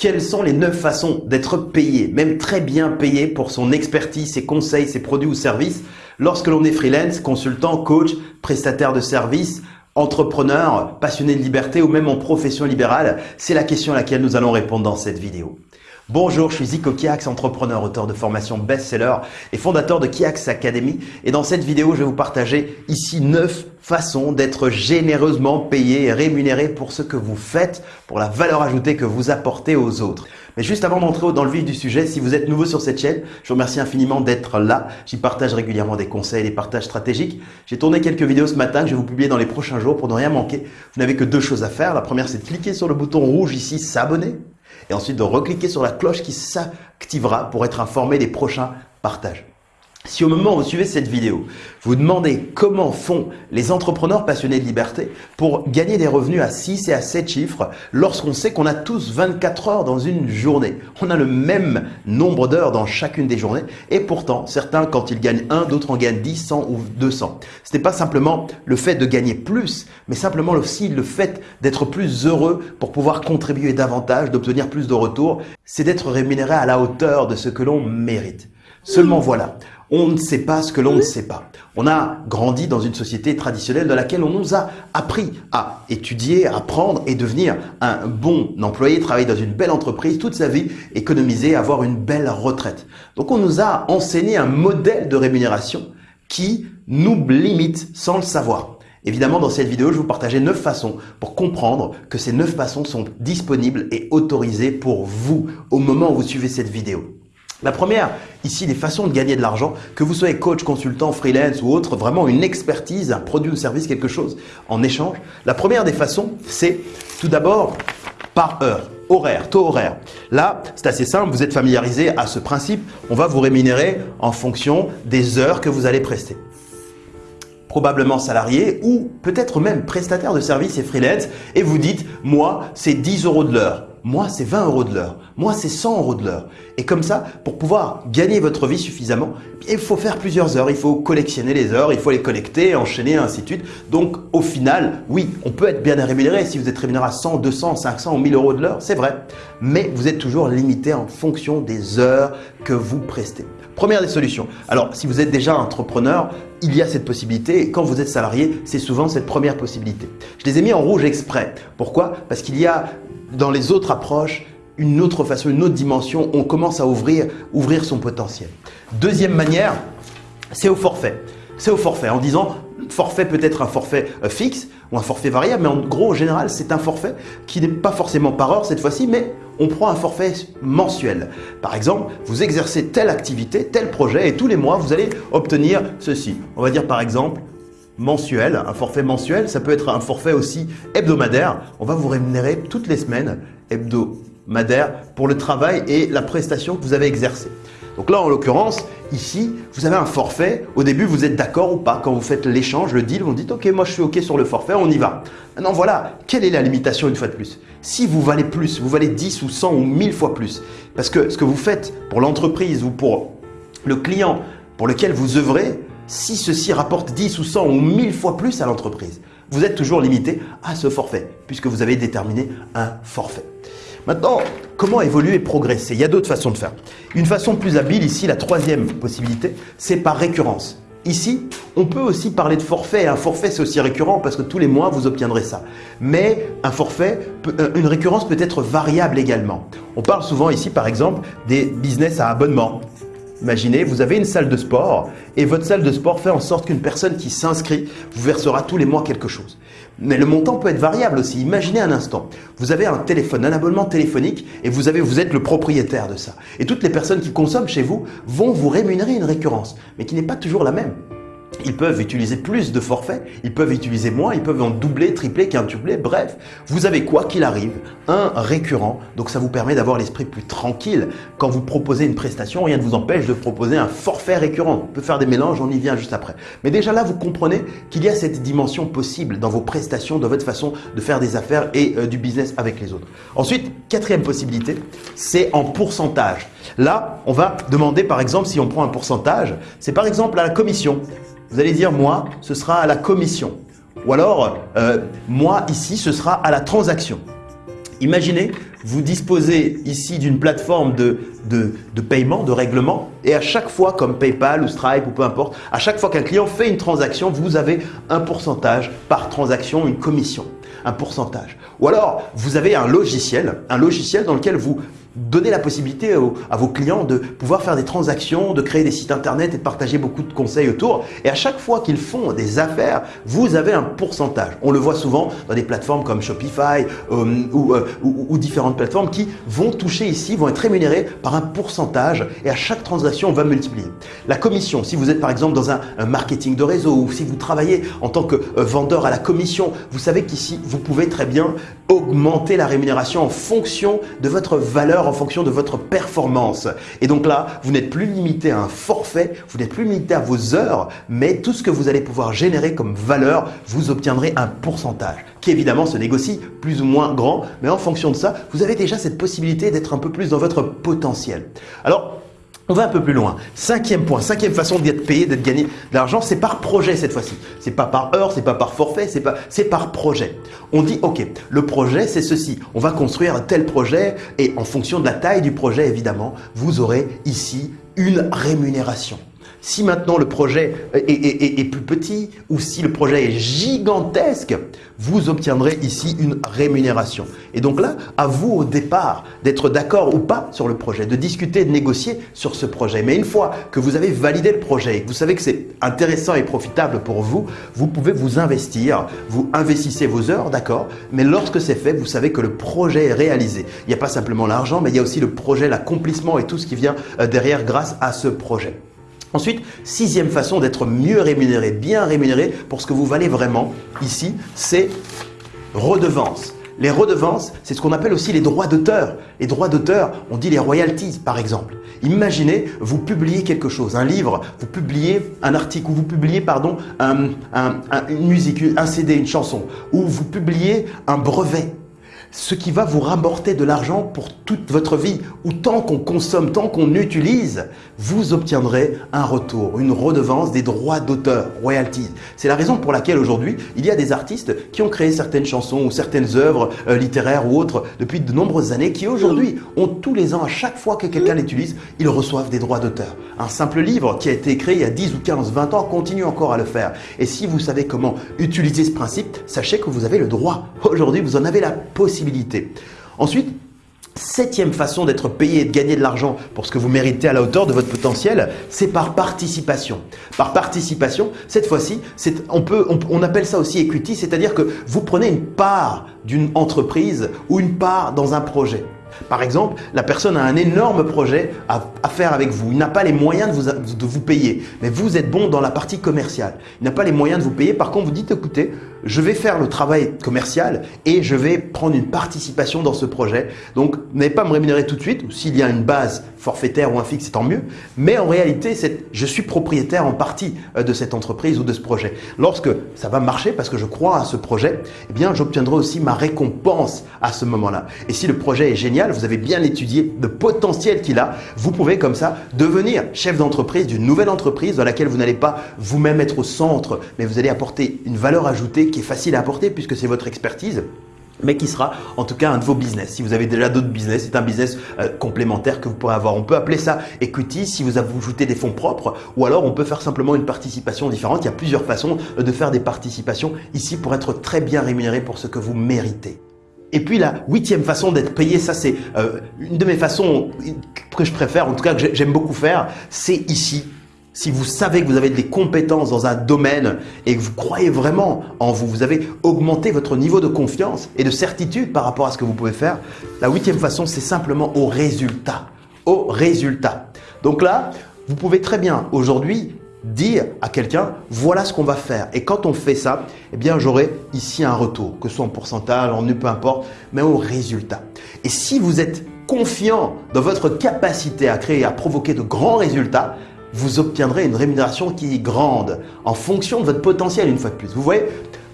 Quelles sont les neuf façons d'être payé, même très bien payé pour son expertise, ses conseils, ses produits ou services lorsque l'on est freelance, consultant, coach, prestataire de services, entrepreneur, passionné de liberté ou même en profession libérale? C'est la question à laquelle nous allons répondre dans cette vidéo. Bonjour, je suis Zico Kiax, entrepreneur, auteur de formation best-seller et fondateur de Kiax Academy. Et dans cette vidéo, je vais vous partager ici 9 façons d'être généreusement payé et rémunéré pour ce que vous faites, pour la valeur ajoutée que vous apportez aux autres. Mais juste avant d'entrer dans le vif du sujet, si vous êtes nouveau sur cette chaîne, je vous remercie infiniment d'être là. J'y partage régulièrement des conseils, des partages stratégiques. J'ai tourné quelques vidéos ce matin que je vais vous publier dans les prochains jours pour ne rien manquer. Vous n'avez que deux choses à faire. La première, c'est de cliquer sur le bouton rouge ici, s'abonner et ensuite de recliquer sur la cloche qui s'activera pour être informé des prochains partages. Si au moment où vous suivez cette vidéo, vous demandez comment font les entrepreneurs passionnés de liberté pour gagner des revenus à 6 et à 7 chiffres lorsqu'on sait qu'on a tous 24 heures dans une journée. On a le même nombre d'heures dans chacune des journées et pourtant certains quand ils gagnent 1, d'autres en gagnent 10, 100 ou 200. Ce n'est pas simplement le fait de gagner plus, mais simplement aussi le fait d'être plus heureux pour pouvoir contribuer davantage, d'obtenir plus de retours. C'est d'être rémunéré à la hauteur de ce que l'on mérite. Seulement voilà, on ne sait pas ce que l'on ne sait pas. On a grandi dans une société traditionnelle dans laquelle on nous a appris à étudier, à apprendre et devenir un bon employé, travailler dans une belle entreprise toute sa vie, économiser, avoir une belle retraite. Donc on nous a enseigné un modèle de rémunération qui nous limite sans le savoir. Évidemment, dans cette vidéo, je vais vous partager 9 façons pour comprendre que ces 9 façons sont disponibles et autorisées pour vous au moment où vous suivez cette vidéo. La première, ici, des façons de gagner de l'argent, que vous soyez coach, consultant, freelance ou autre, vraiment une expertise, un produit ou service, quelque chose en échange. La première des façons, c'est tout d'abord par heure, horaire, taux horaire. Là, c'est assez simple, vous êtes familiarisé à ce principe. On va vous rémunérer en fonction des heures que vous allez prester probablement salarié ou peut-être même prestataire de services et freelance et vous dites « moi, c'est 10 euros de l'heure ». Moi, c'est 20 euros de l'heure. Moi, c'est 100 euros de l'heure. Et comme ça, pour pouvoir gagner votre vie suffisamment, il faut faire plusieurs heures. Il faut collectionner les heures, il faut les connecter, enchaîner, ainsi de suite. Donc, au final, oui, on peut être bien rémunéré. Si vous êtes rémunéré à 100, 200, 500 ou 1000 euros de l'heure, c'est vrai. Mais vous êtes toujours limité en fonction des heures que vous prestez. Première des solutions. Alors, si vous êtes déjà entrepreneur, il y a cette possibilité. Et quand vous êtes salarié, c'est souvent cette première possibilité. Je les ai mis en rouge exprès. Pourquoi? Parce qu'il y a dans les autres approches, une autre façon, une autre dimension, on commence à ouvrir, ouvrir son potentiel. Deuxième manière, c'est au forfait. C'est au forfait en disant forfait peut être un forfait euh, fixe ou un forfait variable, mais en gros, en général, c'est un forfait qui n'est pas forcément par heure cette fois-ci, mais on prend un forfait mensuel. Par exemple, vous exercez telle activité, tel projet, et tous les mois, vous allez obtenir ceci. On va dire par exemple mensuel, un forfait mensuel, ça peut être un forfait aussi hebdomadaire. On va vous rémunérer toutes les semaines hebdomadaire pour le travail et la prestation que vous avez exercée. Donc là, en l'occurrence, ici, vous avez un forfait. Au début, vous êtes d'accord ou pas? Quand vous faites l'échange, le deal, vous dites « Ok, moi je suis OK sur le forfait, on y va ». Maintenant, voilà, quelle est la limitation une fois de plus? Si vous valez plus, vous valez 10 ou 100 ou 1000 fois plus, parce que ce que vous faites pour l'entreprise ou pour le client pour lequel vous œuvrez, si ceci rapporte 10 ou 100 ou 1000 fois plus à l'entreprise, vous êtes toujours limité à ce forfait puisque vous avez déterminé un forfait. Maintenant, comment évoluer et progresser? Il y a d'autres façons de faire. Une façon plus habile ici, la troisième possibilité, c'est par récurrence. Ici, on peut aussi parler de forfait. Un forfait, c'est aussi récurrent parce que tous les mois, vous obtiendrez ça. Mais euh, une récurrence peut être variable également. On parle souvent ici, par exemple, des business à abonnement. Imaginez, vous avez une salle de sport et votre salle de sport fait en sorte qu'une personne qui s'inscrit vous versera tous les mois quelque chose. Mais le montant peut être variable aussi. Imaginez un instant, vous avez un téléphone, un abonnement téléphonique et vous, avez, vous êtes le propriétaire de ça. Et toutes les personnes qui consomment chez vous vont vous rémunérer une récurrence, mais qui n'est pas toujours la même. Ils peuvent utiliser plus de forfaits, ils peuvent utiliser moins, ils peuvent en doubler, tripler, quintupler, bref. Vous avez quoi qu'il arrive, un récurrent, donc ça vous permet d'avoir l'esprit plus tranquille. Quand vous proposez une prestation, rien ne vous empêche de proposer un forfait récurrent. On peut faire des mélanges, on y vient juste après. Mais déjà là, vous comprenez qu'il y a cette dimension possible dans vos prestations, dans votre façon de faire des affaires et euh, du business avec les autres. Ensuite, quatrième possibilité, c'est en pourcentage. Là, on va demander par exemple, si on prend un pourcentage, c'est par exemple à la commission. Vous allez dire, moi, ce sera à la commission. Ou alors, euh, moi, ici, ce sera à la transaction. Imaginez vous disposez ici d'une plateforme de, de, de, paiement, de règlement, et à chaque fois, comme PayPal ou Stripe ou peu importe, à chaque fois qu'un client fait une transaction, vous avez un pourcentage par transaction, une commission, un pourcentage. Ou alors, vous avez un logiciel, un logiciel dans lequel vous Donnez la possibilité à vos clients de pouvoir faire des transactions, de créer des sites internet et de partager beaucoup de conseils autour. Et à chaque fois qu'ils font des affaires, vous avez un pourcentage. On le voit souvent dans des plateformes comme Shopify euh, euh, ou, différentes plateformes qui vont toucher ici, vont être rémunérées par un pourcentage et à chaque transaction, on va multiplier. La commission, si vous êtes par exemple dans un, marketing de réseau ou si vous travaillez en tant que euh, vendeur à la commission, vous savez qu'ici, vous pouvez très bien augmenter la rémunération en fonction de votre valeur en fonction de votre performance. Et donc là, vous n'êtes plus limité à un forfait, vous n'êtes plus limité à vos heures, mais tout ce que vous allez pouvoir générer comme valeur, vous obtiendrez un pourcentage qui évidemment se négocie plus ou moins grand, mais en fonction de ça, vous avez déjà cette possibilité d'être un peu plus dans votre potentiel. Alors, on va un peu plus loin. Cinquième point, cinquième façon d'être payé, d'être gagné de l'argent, c'est par projet cette fois-ci. C'est pas par heure, c'est pas par forfait, c'est pas, c'est par projet. On dit, ok, le projet c'est ceci. On va construire un tel projet et en fonction de la taille du projet, évidemment, vous aurez ici une rémunération. Si maintenant le projet est, plus petit ou si le projet est gigantesque, vous obtiendrez ici une rémunération. Et donc là, à vous au départ d'être d'accord ou pas sur le projet, de discuter, de négocier sur ce projet. Mais une fois que vous avez validé le projet et que vous savez que c'est intéressant et profitable pour vous, vous pouvez vous investir, vous investissez vos heures, d'accord Mais lorsque c'est fait, vous savez que le projet est réalisé. Il n'y a pas simplement l'argent, mais il y a aussi le projet, l'accomplissement et tout ce qui vient euh, derrière grâce à ce projet. Ensuite, sixième façon d'être mieux rémunéré, bien rémunéré pour ce que vous valez vraiment ici, c'est redevance. Les redevances, c'est ce qu'on appelle aussi les droits d'auteur. Les droits d'auteur, on dit les royalties par exemple. Imaginez, vous publiez quelque chose, un livre, vous publiez un article ou vous publiez pardon, une musique, un CD, une chanson, ou vous publiez un brevet ce qui va vous rapporter de l'argent pour toute votre vie, ou tant qu'on consomme, tant qu'on utilise, vous obtiendrez un retour, une redevance des droits d'auteur, royalties. C'est la raison pour laquelle aujourd'hui, il y a des artistes qui ont créé certaines chansons ou certaines œuvres euh, littéraires ou autres depuis de nombreuses années qui aujourd'hui ont tous les ans, à chaque fois que quelqu'un l'utilise, ils reçoivent des droits d'auteur. Un simple livre qui a été créé il y a 10 ou 15, 20 ans continue encore à le faire. Et si vous savez comment utiliser ce principe, sachez que vous avez le droit. Aujourd'hui, vous en avez la possibilité Ensuite, Septième façon d'être payé et de gagner de l'argent pour ce que vous méritez à la hauteur de votre potentiel, c'est par participation. Par participation, cette fois-ci, on, appelle ça aussi equity, c'est-à-dire que vous prenez une part d'une entreprise ou une part dans un projet. Par exemple, la personne a un énorme projet à, faire avec vous. Il n'a pas les moyens de vous, payer, mais vous êtes bon dans la partie commerciale. Il n'a pas les moyens de vous payer. Par contre, vous dites, écoutez, je vais faire le travail commercial et je vais prendre une participation dans ce projet. Donc, n'allez pas me rémunérer tout de suite. S'il y a une base forfaitaire ou un fixe, c'est tant mieux. Mais en réalité, je suis propriétaire en partie euh, de cette entreprise ou de ce projet. Lorsque ça va marcher parce que je crois à ce projet, eh bien, j'obtiendrai aussi ma récompense à ce moment-là. Et si le projet est génial, vous avez bien étudié le potentiel qu'il a, vous pouvez comme ça devenir chef d'entreprise d'une nouvelle entreprise dans laquelle vous n'allez pas vous-même être au centre, mais vous allez apporter une valeur ajoutée qui est facile à apporter puisque c'est votre expertise mais qui sera en tout cas un de vos business. Si vous avez déjà d'autres business, c'est un business euh, complémentaire que vous pourrez avoir. On peut appeler ça equity si vous ajoutez des fonds propres ou alors on peut faire simplement une participation différente. Il y a plusieurs façons de faire des participations ici pour être très bien rémunéré pour ce que vous méritez. Et puis la huitième façon d'être payé, ça c'est euh, une de mes façons que je préfère, en tout cas que j'aime beaucoup faire, c'est ici si vous savez que vous avez des compétences dans un domaine et que vous croyez vraiment en vous, vous avez augmenté votre niveau de confiance et de certitude par rapport à ce que vous pouvez faire, la huitième façon, c'est simplement au résultat. Au résultat. Donc là, vous pouvez très bien aujourd'hui dire à quelqu'un voilà ce qu'on va faire et quand on fait ça eh bien j'aurai ici un retour que ce soit en pourcentage en nu peu importe mais au résultat et si vous êtes confiant dans votre capacité à créer à provoquer de grands résultats vous obtiendrez une rémunération qui est grande en fonction de votre potentiel une fois de plus. Vous voyez,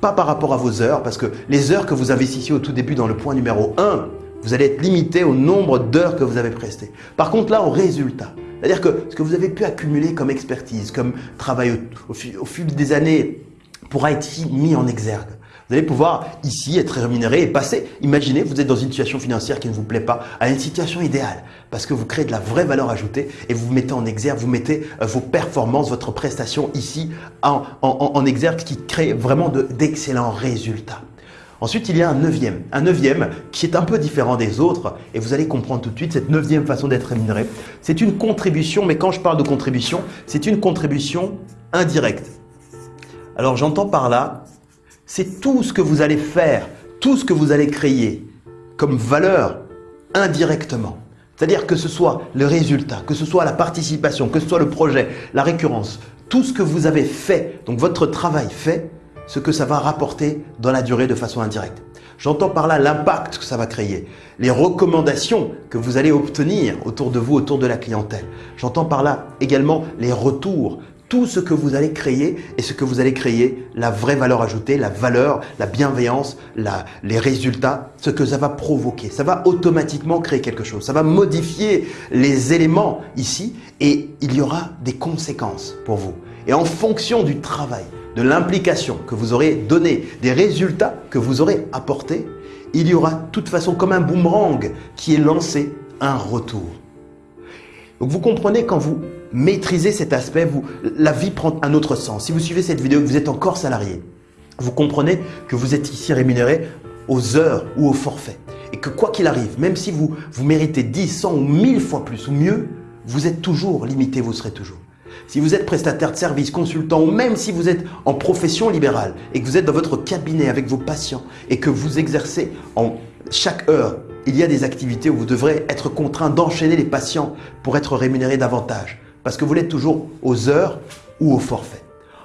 pas par rapport à vos heures, parce que les heures que vous investissiez au tout début dans le point numéro 1, vous allez être limité au nombre d'heures que vous avez prestées. Par contre là, au résultat, c'est-à-dire que ce que vous avez pu accumuler comme expertise, comme travail au, fil des années pourra être mis en exergue. Vous allez pouvoir ici être rémunéré et passer. Imaginez, vous êtes dans une situation financière qui ne vous plaît pas, à une situation idéale parce que vous créez de la vraie valeur ajoutée et vous mettez en exergue, vous mettez euh, vos performances, votre prestation ici en, en, exergue qui crée vraiment d'excellents résultats. Ensuite, il y a un neuvième, un neuvième qui est un peu différent des autres et vous allez comprendre tout de suite cette neuvième façon d'être rémunéré. C'est une contribution, mais quand je parle de contribution, c'est une contribution indirecte. Alors j'entends par là c'est tout ce que vous allez faire, tout ce que vous allez créer comme valeur indirectement. C'est-à-dire que ce soit le résultat, que ce soit la participation, que ce soit le projet, la récurrence, tout ce que vous avez fait, donc votre travail fait, ce que ça va rapporter dans la durée de façon indirecte. J'entends par là l'impact que ça va créer, les recommandations que vous allez obtenir autour de vous, autour de la clientèle. J'entends par là également les retours, tout ce que vous allez créer et ce que vous allez créer, la vraie valeur ajoutée, la valeur, la bienveillance, la, les résultats, ce que ça va provoquer. Ça va automatiquement créer quelque chose. Ça va modifier les éléments ici et il y aura des conséquences pour vous. Et en fonction du travail, de l'implication que vous aurez donné, des résultats que vous aurez apportés, il y aura de toute façon comme un boomerang qui est lancé un retour. Donc vous comprenez quand vous maîtrisez cet aspect, la vie prend un autre sens. Si vous suivez cette vidéo, vous êtes encore salarié, vous comprenez que vous êtes ici rémunéré aux heures ou au forfait. Et que quoi qu'il arrive, même si vous, vous méritez 10, 100 ou 1000 fois plus ou mieux, vous êtes toujours limité, vous serez toujours. Si vous êtes prestataire de service, consultant ou même si vous êtes en profession libérale et que vous êtes dans votre cabinet avec vos patients et que vous exercez en chaque heure il y a des activités où vous devrez être contraint d'enchaîner les patients pour être rémunéré davantage, parce que vous l'êtes toujours aux heures ou au forfait.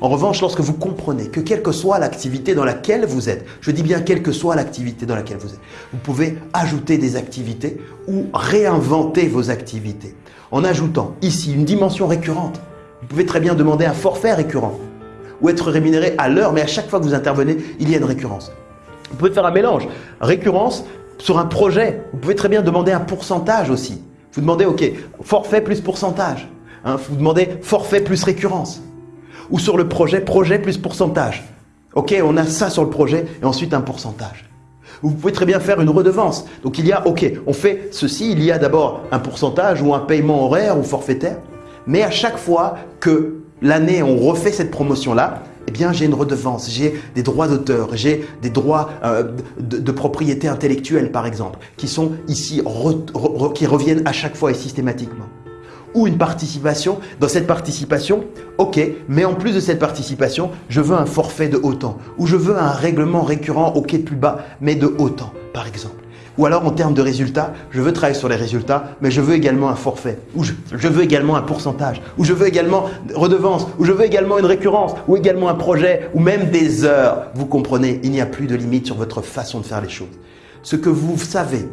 En revanche, lorsque vous comprenez que quelle que soit l'activité dans laquelle vous êtes, je dis bien quelle que soit l'activité dans laquelle vous êtes, vous pouvez ajouter des activités ou réinventer vos activités en ajoutant ici une dimension récurrente. Vous pouvez très bien demander un forfait récurrent ou être rémunéré à l'heure, mais à chaque fois que vous intervenez, il y a une récurrence. Vous pouvez faire un mélange. Récurrence, sur un projet, vous pouvez très bien demander un pourcentage aussi. Vous demandez, OK, forfait plus pourcentage. Hein, vous demandez forfait plus récurrence. Ou sur le projet, projet plus pourcentage. OK, on a ça sur le projet et ensuite un pourcentage. Vous pouvez très bien faire une redevance. Donc il y a, OK, on fait ceci, il y a d'abord un pourcentage ou un paiement horaire ou forfaitaire. Mais à chaque fois que l'année on refait cette promotion-là, eh bien j'ai une redevance, j'ai des droits d'auteur, j'ai des droits euh, de, propriété intellectuelle par exemple, qui sont ici, qui reviennent à chaque fois et systématiquement. Ou une participation, dans cette participation, ok, mais en plus de cette participation, je veux un forfait de autant, ou je veux un règlement récurrent quai plus bas, mais de autant par exemple. Ou alors en termes de résultats, je veux travailler sur les résultats, mais je veux également un forfait, ou je, veux également un pourcentage, ou je veux également redevance, ou je veux également une récurrence, ou également un projet, ou même des heures. Vous comprenez, il n'y a plus de limite sur votre façon de faire les choses. Ce que vous savez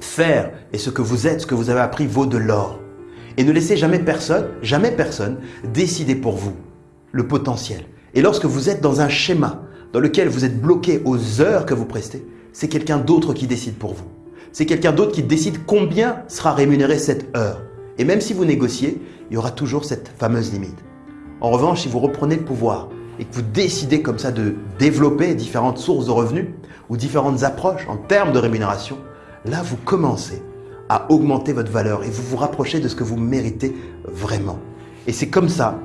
faire et ce que vous êtes, ce que vous avez appris vaut de l'or. Et ne laissez jamais personne, jamais personne décider pour vous le potentiel. Et lorsque vous êtes dans un schéma dans lequel vous êtes bloqué aux heures que vous prestez, c'est quelqu'un d'autre qui décide pour vous. C'est quelqu'un d'autre qui décide combien sera rémunéré cette heure. Et même si vous négociez, il y aura toujours cette fameuse limite. En revanche, si vous reprenez le pouvoir et que vous décidez comme ça de développer différentes sources de revenus ou différentes approches en termes de rémunération, là vous commencez à augmenter votre valeur et vous vous rapprochez de ce que vous méritez vraiment. Et c'est comme ça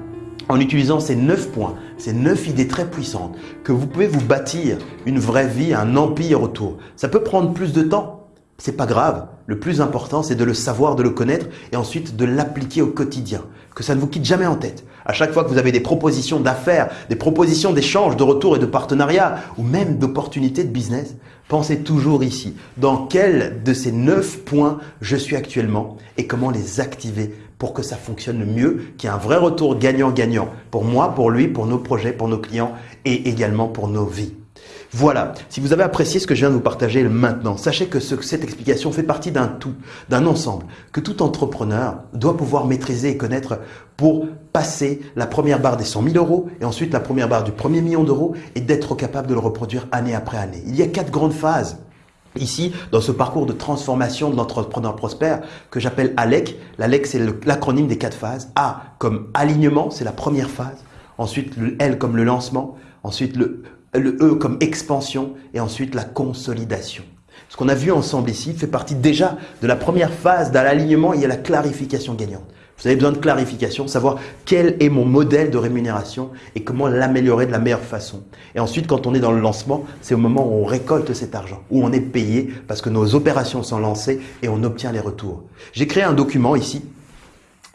en utilisant ces neuf points, ces neuf idées très puissantes, que vous pouvez vous bâtir une vraie vie, un empire autour. Ça peut prendre plus de temps, c'est pas grave. Le plus important, c'est de le savoir, de le connaître et ensuite de l'appliquer au quotidien. Que ça ne vous quitte jamais en tête. À chaque fois que vous avez des propositions d'affaires, des propositions d'échange, de retour et de partenariat ou même d'opportunités de business, pensez toujours ici. Dans quel de ces neuf points je suis actuellement et comment les activer pour que ça fonctionne mieux, qu'il y ait un vrai retour gagnant-gagnant pour moi, pour lui, pour nos projets, pour nos clients et également pour nos vies. Voilà, si vous avez apprécié ce que je viens de vous partager maintenant, sachez que cette explication fait partie d'un tout, d'un ensemble, que tout entrepreneur doit pouvoir maîtriser et connaître pour passer la première barre des 100 000 euros et ensuite la première barre du premier million d'euros et d'être capable de le reproduire année après année. Il y a quatre grandes phases Ici, dans ce parcours de transformation de l'entrepreneur prospère que j'appelle ALEC, l'ALEC c'est l'acronyme des quatre phases. A comme alignement, c'est la première phase. Ensuite, L comme le lancement. Ensuite, le le E comme expansion et ensuite la consolidation. Ce qu'on a vu ensemble ici fait partie déjà de la première phase de l'alignement, il y a la clarification gagnante. Vous avez besoin de clarification, savoir quel est mon modèle de rémunération et comment l'améliorer de la meilleure façon. Et ensuite, quand on est dans le lancement, c'est au moment où on récolte cet argent, où on est payé parce que nos opérations sont lancées et on obtient les retours. J'ai créé un document ici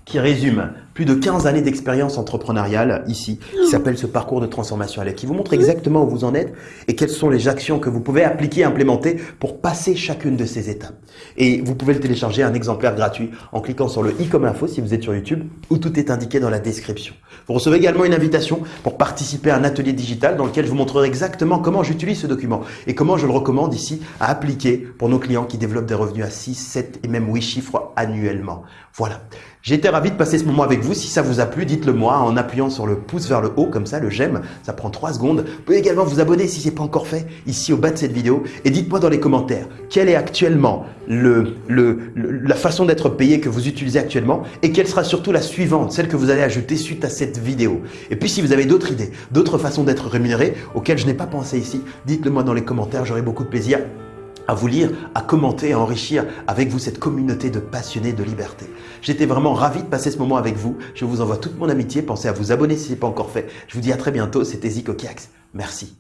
qui résume plus de 15 années d'expérience entrepreneuriale ici, qui s'appelle ce parcours de transformation à qui vous montre exactement où vous en êtes et quelles sont les actions que vous pouvez appliquer, implémenter pour passer chacune de ces étapes. Et vous pouvez le télécharger un exemplaire gratuit en cliquant sur le i comme info si vous êtes sur YouTube où tout est indiqué dans la description. Vous recevez également une invitation pour participer à un atelier digital dans lequel je vous montrerai exactement comment j'utilise ce document et comment je le recommande ici à appliquer pour nos clients qui développent des revenus à 6, 7 et même 8 chiffres annuellement. Voilà. Été ravi de passer ce moment avec vous. Si ça vous a plu, dites-le moi en appuyant sur le pouce vers le haut, comme ça, le j'aime. Ça prend 3 secondes. Vous pouvez également vous abonner si ce n'est pas encore fait, ici au bas de cette vidéo. Et dites-moi dans les commentaires, quelle est actuellement le, le, la façon d'être payé que vous utilisez actuellement et quelle sera surtout la suivante, celle que vous allez ajouter suite à cette vidéo. Et puis si vous avez d'autres idées, d'autres façons d'être rémunéré auxquelles je n'ai pas pensé ici, dites-le moi dans les commentaires. J'aurai beaucoup de plaisir à vous lire, à commenter, à enrichir avec vous cette communauté de passionnés de liberté. J'étais vraiment ravi de passer ce moment avec vous. Je vous envoie toute mon amitié. Pensez à vous abonner si ce n'est pas encore fait. Je vous dis à très bientôt. C'était Zico Kiax. Merci.